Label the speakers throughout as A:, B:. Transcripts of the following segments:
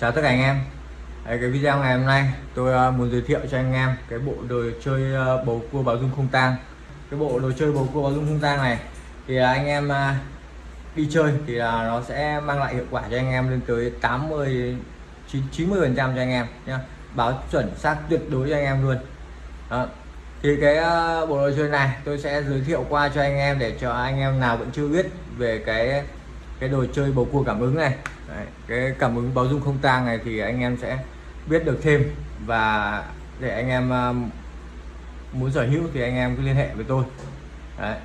A: Chào tất cả anh em. Đấy, cái video ngày hôm nay tôi uh, muốn giới thiệu cho anh em cái bộ đồ chơi uh, bầu cua báo dung không tang. Cái bộ đồ chơi bầu cua báo dung không tang này thì uh, anh em uh, đi chơi thì là nó sẽ mang lại hiệu quả cho anh em lên tới 80 90 phần trăm cho anh em nhá. Báo chuẩn xác tuyệt đối cho anh em luôn. Đó. thì cái uh, bộ đồ chơi này tôi sẽ giới thiệu qua cho anh em để cho anh em nào vẫn chưa biết về cái cái đồ chơi bầu cua cảm ứng này Đấy, cái cảm ứng báo dung không tang này thì anh em sẽ biết được thêm và để anh em à, muốn sở hữu thì anh em cứ liên hệ với tôi Đấy.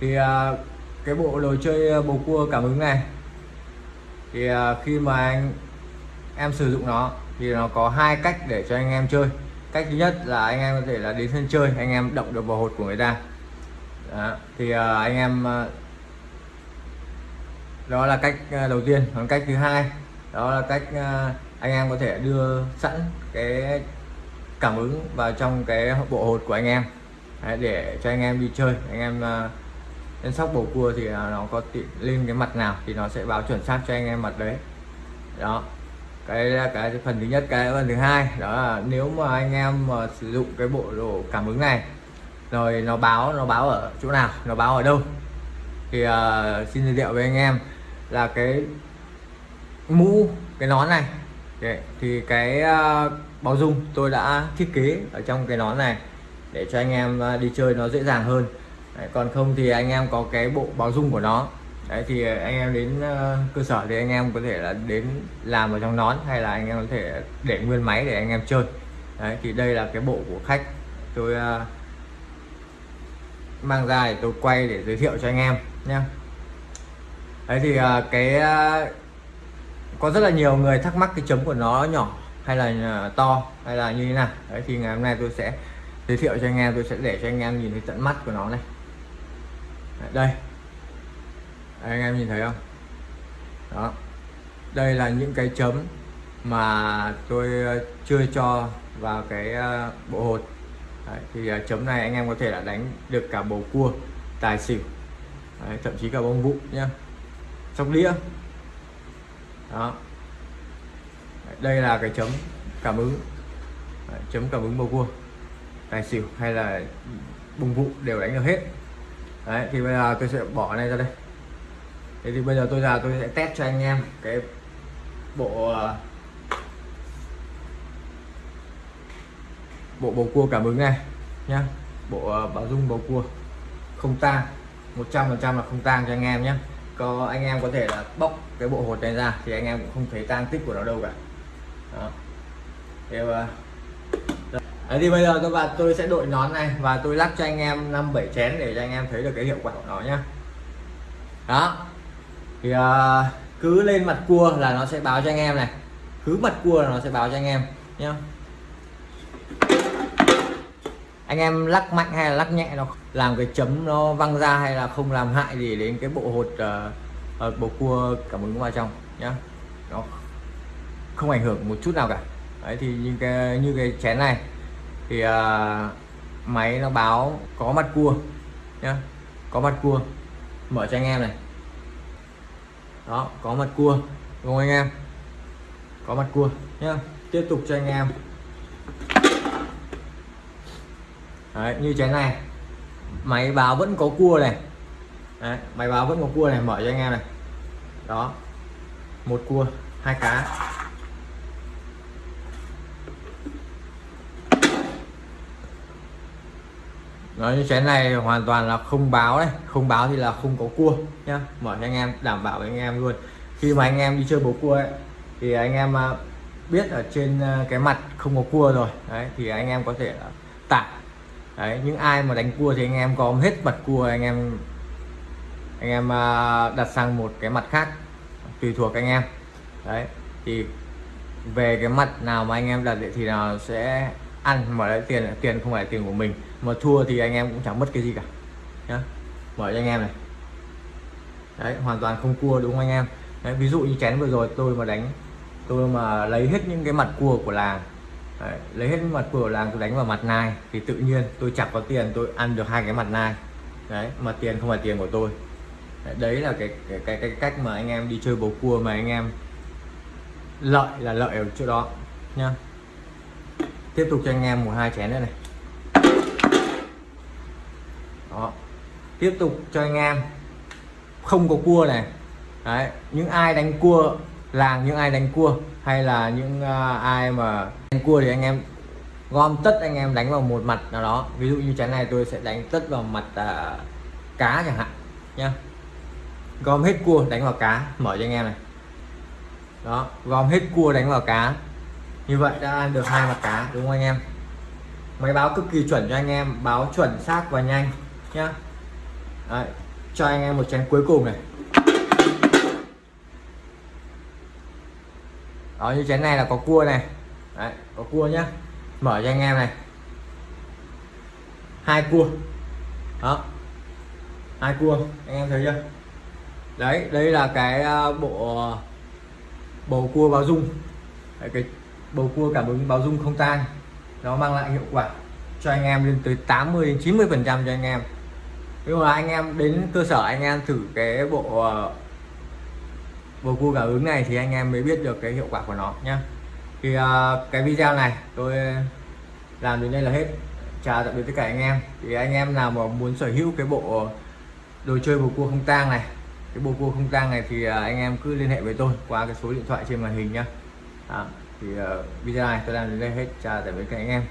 A: thì à, cái bộ đồ chơi à, bầu cua cảm ứng này thì khi mà anh em sử dụng nó thì nó có hai cách để cho anh em chơi cách thứ nhất là anh em có thể là đến sân chơi anh em động được vào hột của người ta đó. thì anh em đó là cách ờ, đầu tiên. Còn cách thứ hai đó là cách ờ, anh em có thể đưa sẵn cái cảm ứng vào trong cái bộ hột của anh em. Đấy, để cho anh em đi chơi. Anh em ờ, lên sóc bầu cua thì nó có lên cái mặt nào thì nó sẽ báo chuẩn xác cho anh em mặt đấy. Đó. Cái cái phần thứ nhất. Cái phần thứ hai đó là nếu mà anh em mà sử dụng cái bộ đồ cảm ứng này rồi nó báo nó báo ở chỗ nào nó báo ở đâu thì uh, xin giới thiệu với anh em là cái mũ cái nón này. Đấy, thì cái ờ, uh, báo dung tôi đã thiết kế ở trong cái nón này để cho anh em uh, đi chơi nó dễ dàng hơn. Đấy, còn không thì anh em có cái bộ báo dung của nó. Đấy thì anh em đến uh, cơ sở thì anh em có thể là đến làm ở trong nón hay là anh em có thể để nguyên máy để anh em chơi. Đấy thì đây là cái bộ của khách. Tôi uh, mang ra để tôi quay để giới thiệu cho anh em nhé đấy thì à, cái à, có rất là nhiều người thắc mắc cái chấm của nó nhỏ hay là à, to hay là như thế nào. Đấy thì ngày hôm nay tôi sẽ giới thiệu cho anh em tôi sẽ để cho anh em nhìn thấy tận mắt của nó này. Đây. Đấy, anh em nhìn thấy không? Đó. Đây là những cái chấm mà tôi chưa cho vào cái bộ hột. Đấy, thì chấm này anh em có thể là đánh được cả bầu cua tài xỉu Đấy, thậm chí cả bông vụ nhá sóc đĩa. Đó. Đây là cái chấm cảm ứng. Đấy, chấm cảm ứng bầu cua. Tài xỉu hay là bùng vụ đều đánh được hết. Đấy thì bây giờ tôi sẽ bỏ này ra đây. Thế thì bây giờ tôi ra tôi sẽ test cho anh em cái bộ à, bộ bầu cua cảm ứng này nhá. Bộ à, bảo dung bầu cua không tang. 100% là không tang cho anh em nhé có anh em có thể là bóc cái bộ hột này ra thì anh em cũng không thấy tang tích của nó đâu cả đó. Thì, Đấy thì bây giờ các bạn tôi sẽ đội nón này và tôi lắc cho anh em 5 7 chén để cho anh em thấy được cái hiệu quả của nó nhá. Đó. Thì uh, cứ lên mặt cua là nó sẽ báo cho anh em này. Cứ mặt cua là nó sẽ báo cho anh em nhá. Anh em lắc mạnh hay là lắc nhẹ nó làm cái chấm nó văng ra hay là không làm hại gì đến cái bộ hột uh, uh, bộ cua cảm ứng vào trong nhá. Nó không ảnh hưởng một chút nào cả. Đấy thì như cái như cái chén này thì uh, máy nó báo có mặt cua nhá? Có mặt cua. Mở cho anh em này. Đó có mặt cua. Đúng không anh em? Có mặt cua nhá? Tiếp tục cho anh em. Đấy, như thế này. Máy báo vẫn có cua này. Đấy, máy báo vẫn có cua này mở cho anh em này. Đó. Một cua hai cá. Nói như chén này hoàn toàn là không báo đấy. Không báo thì là không có cua nhá. Mở cho anh em đảm bảo với anh em luôn. Khi mà anh em đi chơi bầu cua ấy thì anh em à, biết ở trên à, cái mặt không có cua rồi. Đấy thì anh em có thể tải đấy những ai mà đánh cua thì anh em có hết mặt cua anh em anh em à, đặt sang một cái mặt khác tùy thuộc anh em. Đấy thì về cái mặt nào mà anh em đặt thì nào sẽ ăn mở lại tiền tiền không phải tiền của mình. Mà thua thì anh em cũng chẳng mất cái gì cả nhá. Mở cho anh em này. Đấy hoàn toàn không cua đúng không anh em? Đấy, ví dụ như chén vừa rồi tôi mà đánh tôi mà lấy hết những cái mặt cua của làng đấy, lấy hết mặt cua của làng tôi đánh vào mặt nai thì tự nhiên tôi chẳng có tiền tôi ăn được hai cái mặt nai. Đấy mà tiền không phải tiền của tôi. Đấy, đấy là cái cái, cái cái cách mà anh em đi chơi bầu cua mà anh em lợi là lợi ở chỗ đó nha tiếp tục cho anh em một hai chén nữa này. Đó. Tiếp tục cho anh em. Không có cua này. Đấy những ai đánh cua làng những ai đánh cua hay là những uh, ai mà đánh cua thì anh em gom tất anh em đánh vào một mặt nào đó. Ví dụ như chén này tôi sẽ đánh tất vào mặt uh, cá chẳng hạn nhá. Gom hết cua đánh vào cá mở cho anh em này. Đó gom hết cua đánh vào cá. Như vậy đã ăn được hai mặt cá đúng không anh em? Máy báo cực kỳ chuẩn cho anh em báo chuẩn xác và nhanh nhá. Đấy, cho anh em một chén cuối cùng này. Đó như chén này là có cua này. Đấy, có cua nhá. Mở cho anh em này. Hai cua. Đó. Hai cua anh em thấy chưa? Đấy đây là cái à, bộ à, bầu cua báo dung. Đấy, cái bầu cua cảm ứng báo dung không tan. Nó mang lại hiệu quả cho anh em lên tới 80 đến 90 phần trăm cho anh em. Nhưng mà anh em đến cơ sở anh em thử cái bộ à, bầu cua cảm ứng này thì anh em mới biết được cái hiệu quả của nó nhá. Thì uh, cái video này tôi làm đến đây là hết. Chào tạm biệt tất cả anh em. Thì anh em nào mà muốn sở hữu cái bộ đồ chơi bầu cua không tang này cái bộ cua không tang này thì uh, anh em cứ liên hệ với tôi qua cái số điện thoại trên màn hình nhá. À, thì uh, video này tôi làm đến đây hết. Chào tạm biệt các anh em.